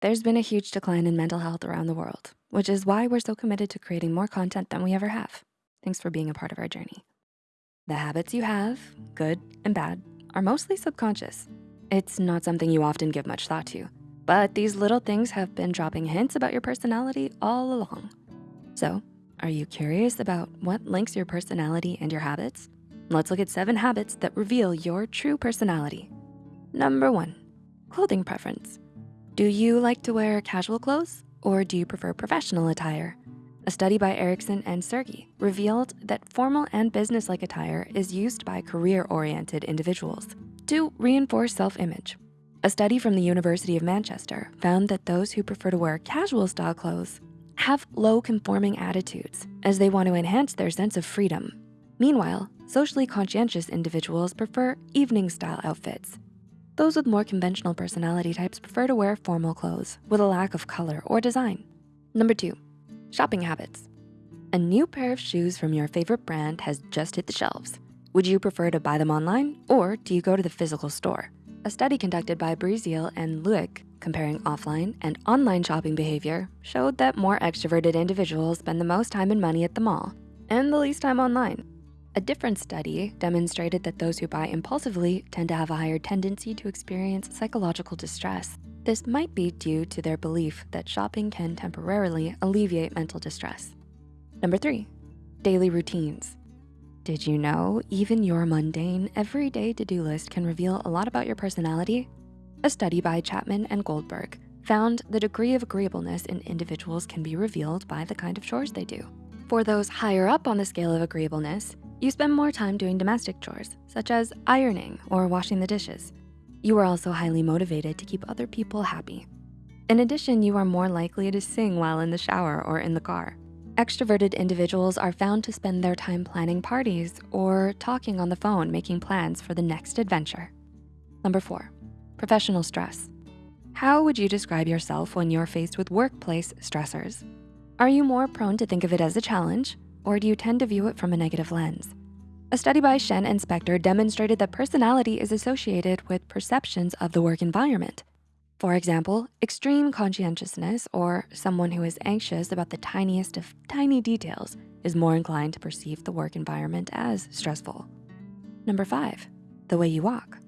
There's been a huge decline in mental health around the world, which is why we're so committed to creating more content than we ever have. Thanks for being a part of our journey. The habits you have, good and bad, are mostly subconscious. It's not something you often give much thought to, but these little things have been dropping hints about your personality all along. So are you curious about what links your personality and your habits? Let's look at seven habits that reveal your true personality. Number one, clothing preference. Do you like to wear casual clothes or do you prefer professional attire? A study by Erickson and Sirgy revealed that formal and business-like attire is used by career-oriented individuals to reinforce self-image. A study from the University of Manchester found that those who prefer to wear casual style clothes have low conforming attitudes as they want to enhance their sense of freedom. Meanwhile, socially conscientious individuals prefer evening style outfits those with more conventional personality types prefer to wear formal clothes with a lack of color or design. Number two, shopping habits. A new pair of shoes from your favorite brand has just hit the shelves. Would you prefer to buy them online or do you go to the physical store? A study conducted by Breazeal and Luick comparing offline and online shopping behavior showed that more extroverted individuals spend the most time and money at the mall and the least time online. A different study demonstrated that those who buy impulsively tend to have a higher tendency to experience psychological distress. This might be due to their belief that shopping can temporarily alleviate mental distress. Number three, daily routines. Did you know even your mundane, everyday to-do list can reveal a lot about your personality? A study by Chapman and Goldberg found the degree of agreeableness in individuals can be revealed by the kind of chores they do. For those higher up on the scale of agreeableness, you spend more time doing domestic chores, such as ironing or washing the dishes. You are also highly motivated to keep other people happy. In addition, you are more likely to sing while in the shower or in the car. Extroverted individuals are found to spend their time planning parties or talking on the phone, making plans for the next adventure. Number four, professional stress. How would you describe yourself when you're faced with workplace stressors? Are you more prone to think of it as a challenge or do you tend to view it from a negative lens? A study by Shen and Spector demonstrated that personality is associated with perceptions of the work environment. For example, extreme conscientiousness or someone who is anxious about the tiniest of tiny details is more inclined to perceive the work environment as stressful. Number five, the way you walk.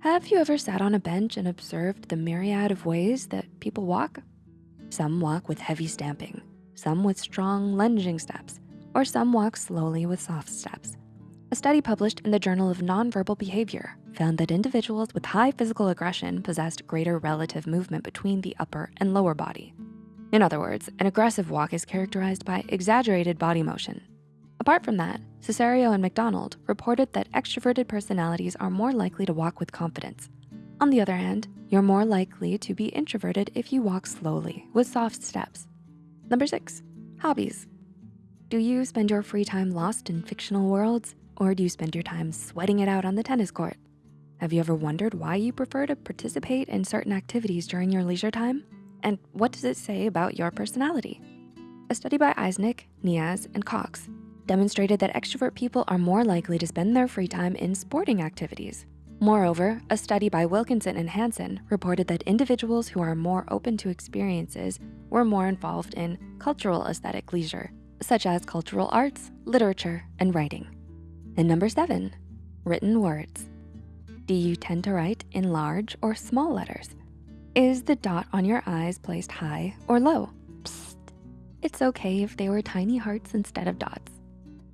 Have you ever sat on a bench and observed the myriad of ways that people walk? Some walk with heavy stamping, some with strong lunging steps, or some walk slowly with soft steps. A study published in the Journal of Nonverbal Behavior found that individuals with high physical aggression possessed greater relative movement between the upper and lower body. In other words, an aggressive walk is characterized by exaggerated body motion. Apart from that, Cesario and McDonald reported that extroverted personalities are more likely to walk with confidence. On the other hand, you're more likely to be introverted if you walk slowly with soft steps. Number six, hobbies. Do you spend your free time lost in fictional worlds? Or do you spend your time sweating it out on the tennis court? Have you ever wondered why you prefer to participate in certain activities during your leisure time? And what does it say about your personality? A study by Eysenck, Nias, and Cox demonstrated that extrovert people are more likely to spend their free time in sporting activities. Moreover, a study by Wilkinson and Hansen reported that individuals who are more open to experiences were more involved in cultural aesthetic leisure such as cultural arts, literature, and writing. And number seven, written words. Do you tend to write in large or small letters? Is the dot on your i's placed high or low? Psst, it's okay if they were tiny hearts instead of dots.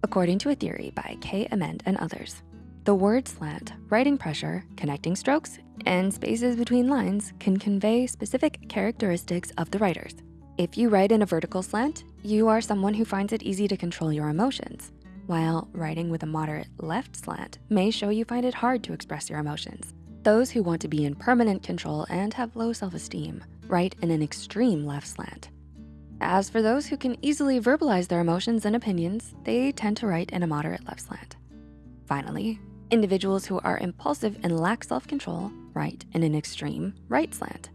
According to a theory by Kay Ament and others, the word slant, writing pressure, connecting strokes, and spaces between lines can convey specific characteristics of the writers. If you write in a vertical slant, you are someone who finds it easy to control your emotions, while writing with a moderate left slant may show you find it hard to express your emotions. Those who want to be in permanent control and have low self-esteem write in an extreme left slant. As for those who can easily verbalize their emotions and opinions, they tend to write in a moderate left slant. Finally, individuals who are impulsive and lack self-control write in an extreme right slant.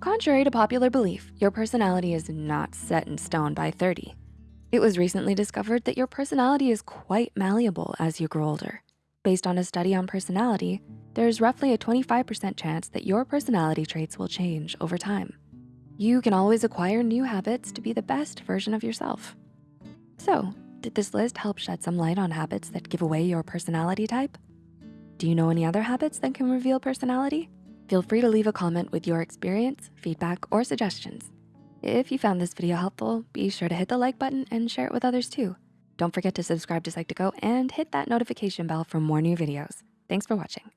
Contrary to popular belief, your personality is not set in stone by 30. It was recently discovered that your personality is quite malleable as you grow older. Based on a study on personality, there's roughly a 25% chance that your personality traits will change over time. You can always acquire new habits to be the best version of yourself. So, did this list help shed some light on habits that give away your personality type? Do you know any other habits that can reveal personality? Feel free to leave a comment with your experience, feedback, or suggestions. If you found this video helpful, be sure to hit the like button and share it with others too. Don't forget to subscribe to Psych2Go and hit that notification bell for more new videos. Thanks for watching.